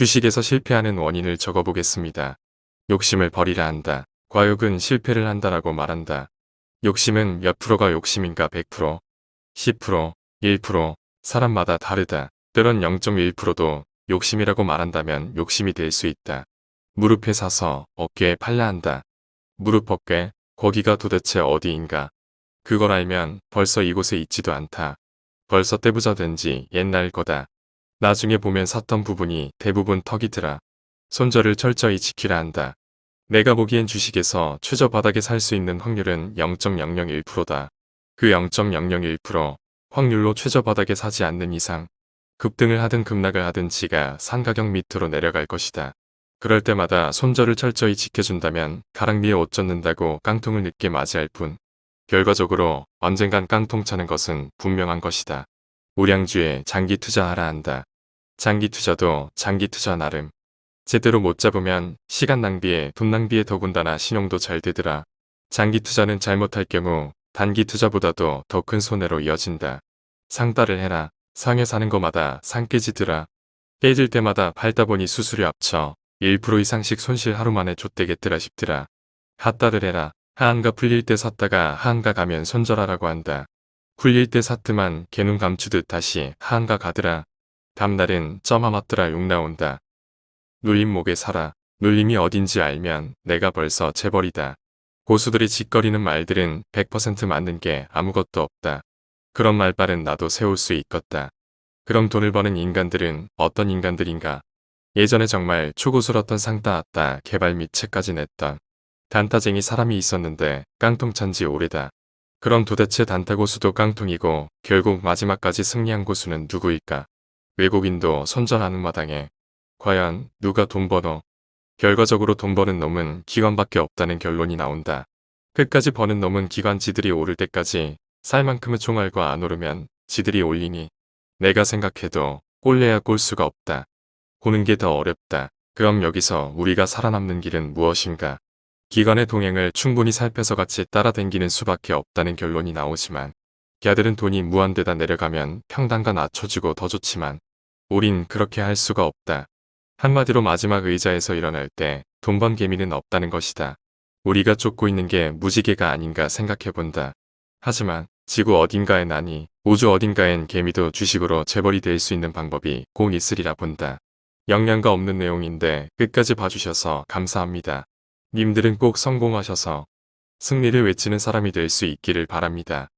주식에서 실패하는 원인을 적어보겠습니다. 욕심을 버리라 한다. 과욕은 실패를 한다라고 말한다. 욕심은 몇 프로가 욕심인가 100%, 10%, 1% 사람마다 다르다. 때론 0.1%도 욕심이라고 말한다면 욕심이 될 수 있다. 무릎에 사서 어깨에 팔라 한다. 무릎 어깨, 거기가 도대체 어디인가. 그걸 알면 벌써 이곳에 있지도 않다. 벌써 떼부자 된 지 옛날 거다. 나중에 보면 샀던 부분이 대부분 턱이더라. 손절을 철저히 지키라 한다. 내가 보기엔 주식에서 최저 바닥에 살 수 있는 확률은 0.001%다. 그 0.001% 확률로 최저 바닥에 사지 않는 이상 급등을 하든 급락을 하든 지가 상가격 밑으로 내려갈 것이다. 그럴 때마다 손절을 철저히 지켜준다면 가랑비에 옷 젖는다고 깡통을 늦게 맞이할 뿐 결과적으로 언젠간 깡통 차는 것은 분명한 것이다. 우량주에 장기 투자하라 한다. 장기 투자도 장기 투자 나름. 제대로 못 잡으면 시간 낭비에 돈 낭비에 더군다나 신용도 잘 되더라. 장기 투자는 잘못할 경우 단기 투자보다도 더 큰 손해로 이어진다. 상따를 해라. 상에 사는 거마다 상 깨지더라. 깨질 때마다 팔다 보니 수수료 합쳐 1% 이상씩 손실 하루 만에 좆되겠더라 싶더라. 핫따를 해라. 하한가 풀릴 때 샀다가 하한가 가면 손절하라고 한다. 풀릴 때 샀더만 개눈 감추듯 다시 하한가 가더라. 다음날은 쩌마 맞더라 욕 나온다. 눌림 목에 살아. 눌림이 어딘지 알면 내가 벌써 재벌이다. 고수들이 짓거리는 말들은 100% 맞는 게 아무것도 없다. 그런 말발은 나도 세울 수 있겠다. 그럼 돈을 버는 인간들은 어떤 인간들인가? 예전에 정말 초고수였던 상따았다 개발 및 책까지 냈던 단타쟁이 사람이 있었는데 깡통 찬지 오래다. 그럼 도대체 단타 고수도 깡통이고 결국 마지막까지 승리한 고수는 누구일까? 외국인도 선전하는 마당에 과연 누가 돈 버너? 결과적으로 돈 버는 놈은 기관밖에 없다는 결론이 나온다. 끝까지 버는 놈은 기관 지들이 오를 때까지 쌀 만큼의 총알과 안 오르면 지들이 올리니 내가 생각해도 꼴래야 꼴 수가 없다. 보는 게 더 어렵다. 그럼 여기서 우리가 살아남는 길은 무엇인가? 기관의 동행을 충분히 살펴서 같이 따라댕기는 수밖에 없다는 결론이 나오지만 걔들은 돈이 무한대다 내려가면 평단가 낮춰주고 더 좋지만 우린 그렇게 할 수가 없다. 한마디로 마지막 의자에서 일어날 때 돈 번 개미는 없다는 것이다. 우리가 쫓고 있는 게 무지개가 아닌가 생각해본다. 하지만 지구 어딘가에 나니 우주 어딘가엔 개미도 주식으로 재벌이 될 수 있는 방법이 꼭 있으리라 본다. 영양가 없는 내용인데 끝까지 봐주셔서 감사합니다. 님들은 꼭 성공하셔서 승리를 외치는 사람이 될 수 있기를 바랍니다.